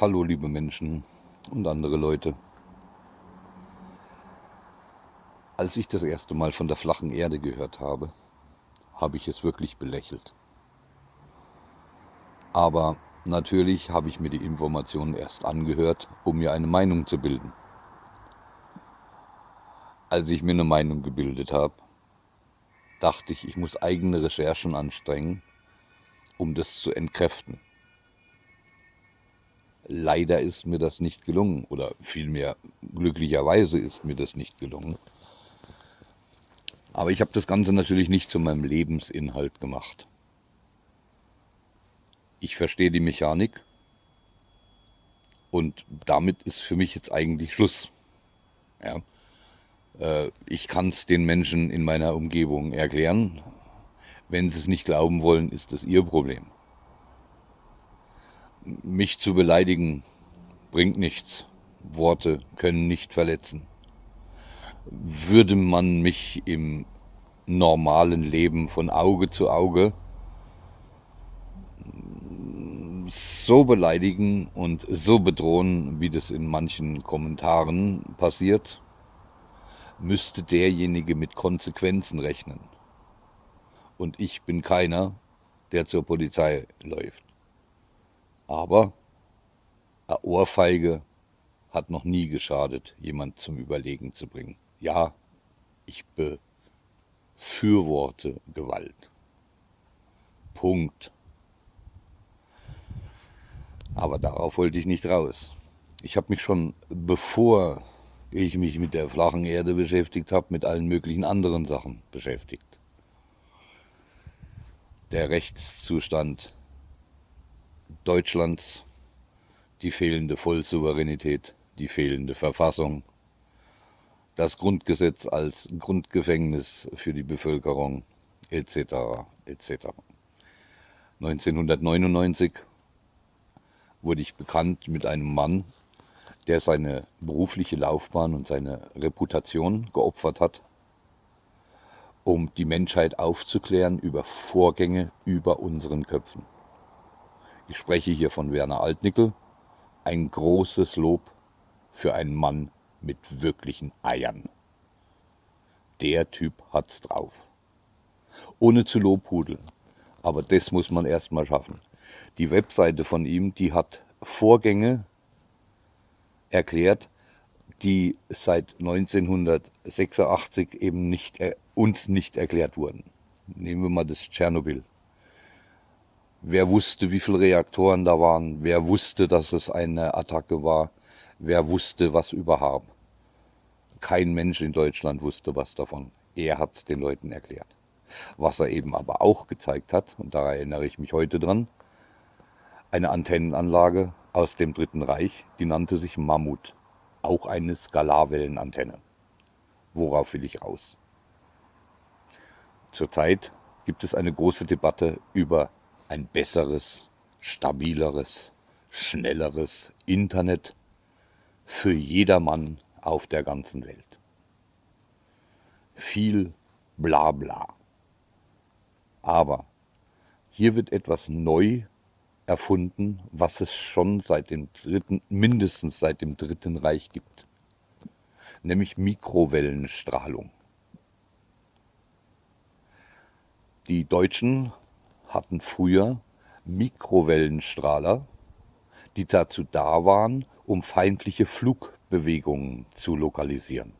Hallo liebe Menschen und andere Leute. Als ich das erste Mal von der flachen Erde gehört habe, habe ich es wirklich belächelt. Aber natürlich habe ich mir die Informationen erst angehört, um mir eine Meinung zu bilden. Als ich mir eine Meinung gebildet habe, dachte ich, ich muss eigene Recherchen anstrengen, um das zu entkräften. Leider ist mir das nicht gelungen oder vielmehr glücklicherweise ist mir das nicht gelungen. Aber ich habe das Ganze natürlich nicht zu meinem Lebensinhalt gemacht. Ich verstehe die Mechanik und damit ist für mich jetzt eigentlich Schluss. Ja. Äh, ich kann es den Menschen in meiner Umgebung erklären. Wenn sie es nicht glauben wollen, ist das ihr Problem. Mich zu beleidigen bringt nichts. Worte können nicht verletzen. Würde man mich im normalen Leben von Auge zu Auge so beleidigen und so bedrohen, wie das in manchen Kommentaren passiert, müsste derjenige mit Konsequenzen rechnen. Und ich bin keiner, der zur Polizei läuft. Aber eine Ohrfeige hat noch nie geschadet, jemand zum Überlegen zu bringen. Ja, ich befürworte Gewalt. Punkt. Aber darauf wollte ich nicht raus. Ich habe mich schon, bevor ich mich mit der flachen Erde beschäftigt habe, mit allen möglichen anderen Sachen beschäftigt. Der Rechtszustand Deutschlands, die fehlende Vollsouveränität, die fehlende Verfassung, das Grundgesetz als Grundgefängnis für die Bevölkerung etc. etc. 1999 wurde ich bekannt mit einem Mann, der seine berufliche Laufbahn und seine Reputation geopfert hat, um die Menschheit aufzuklären über Vorgänge über unseren Köpfen. Ich spreche hier von Werner Altnickel. Ein großes Lob für einen Mann mit wirklichen Eiern. Der Typ hat's drauf. Ohne zu lobhudeln. Aber das muss man erst mal schaffen. Die Webseite von ihm, die hat Vorgänge erklärt, die seit 1986 eben nicht, äh, uns nicht erklärt wurden. Nehmen wir mal das Tschernobyl. Wer wusste, wie viele Reaktoren da waren? Wer wusste, dass es eine Attacke war? Wer wusste was überhaupt? Kein Mensch in Deutschland wusste was davon. Er hat es den Leuten erklärt. Was er eben aber auch gezeigt hat, und da erinnere ich mich heute dran, eine Antennenanlage aus dem Dritten Reich, die nannte sich Mammut, auch eine Skalarwellenantenne. Worauf will ich raus? Zurzeit gibt es eine große Debatte über ein besseres, stabileres, schnelleres Internet für jedermann auf der ganzen Welt. Viel Blabla. Aber hier wird etwas neu erfunden, was es schon seit dem dritten, mindestens seit dem Dritten Reich gibt, nämlich Mikrowellenstrahlung. Die Deutschen hatten früher Mikrowellenstrahler, die dazu da waren, um feindliche Flugbewegungen zu lokalisieren.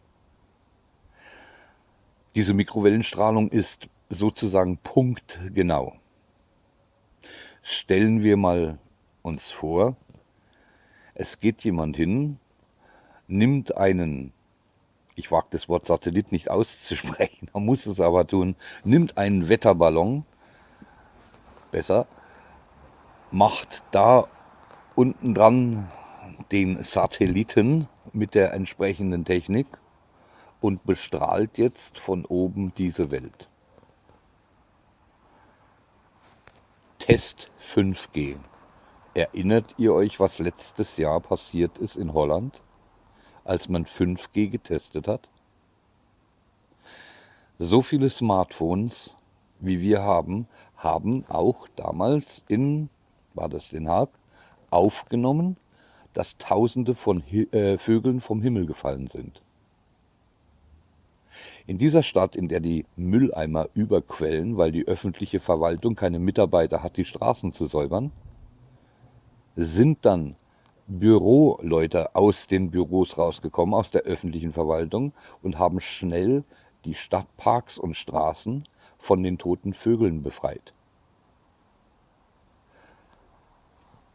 Diese Mikrowellenstrahlung ist sozusagen punktgenau stellen wir mal uns vor, es geht jemand hin, nimmt einen, ich wage das Wort Satellit nicht auszusprechen, man muss es aber tun, nimmt einen Wetterballon, besser, macht da unten dran den Satelliten mit der entsprechenden Technik und bestrahlt jetzt von oben diese Welt. Test 5G. Erinnert ihr euch, was letztes Jahr passiert ist in Holland, als man 5G getestet hat? So viele Smartphones, wie wir haben, haben auch damals in, war das Den Haag, aufgenommen, dass Tausende von äh, Vögeln vom Himmel gefallen sind. In dieser Stadt, in der die Mülleimer überquellen, weil die öffentliche Verwaltung keine Mitarbeiter hat, die Straßen zu säubern, sind dann Büroleute aus den Büros rausgekommen, aus der öffentlichen Verwaltung und haben schnell die Stadtparks und Straßen von den toten Vögeln befreit.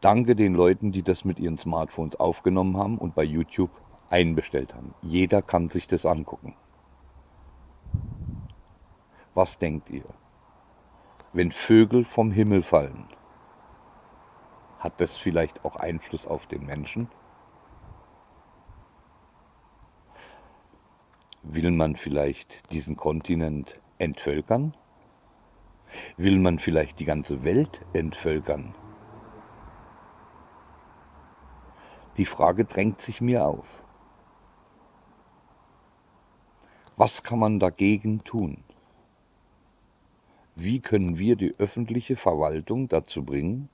Danke den Leuten, die das mit ihren Smartphones aufgenommen haben und bei YouTube einbestellt haben. Jeder kann sich das angucken. Was denkt ihr? Wenn Vögel vom Himmel fallen, hat das vielleicht auch Einfluss auf den Menschen? Will man vielleicht diesen Kontinent entvölkern? Will man vielleicht die ganze Welt entvölkern? Die Frage drängt sich mir auf. Was kann man dagegen tun? wie können wir die öffentliche Verwaltung dazu bringen,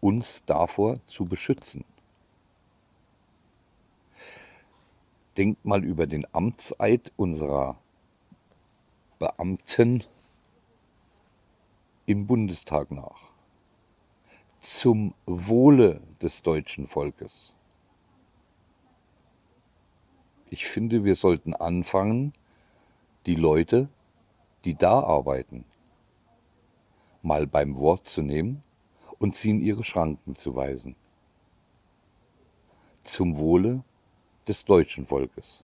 uns davor zu beschützen. Denkt mal über den Amtseid unserer Beamten im Bundestag nach. Zum Wohle des deutschen Volkes. Ich finde, wir sollten anfangen, die Leute die da arbeiten, mal beim Wort zu nehmen und sie in ihre Schranken zu weisen. Zum Wohle des deutschen Volkes.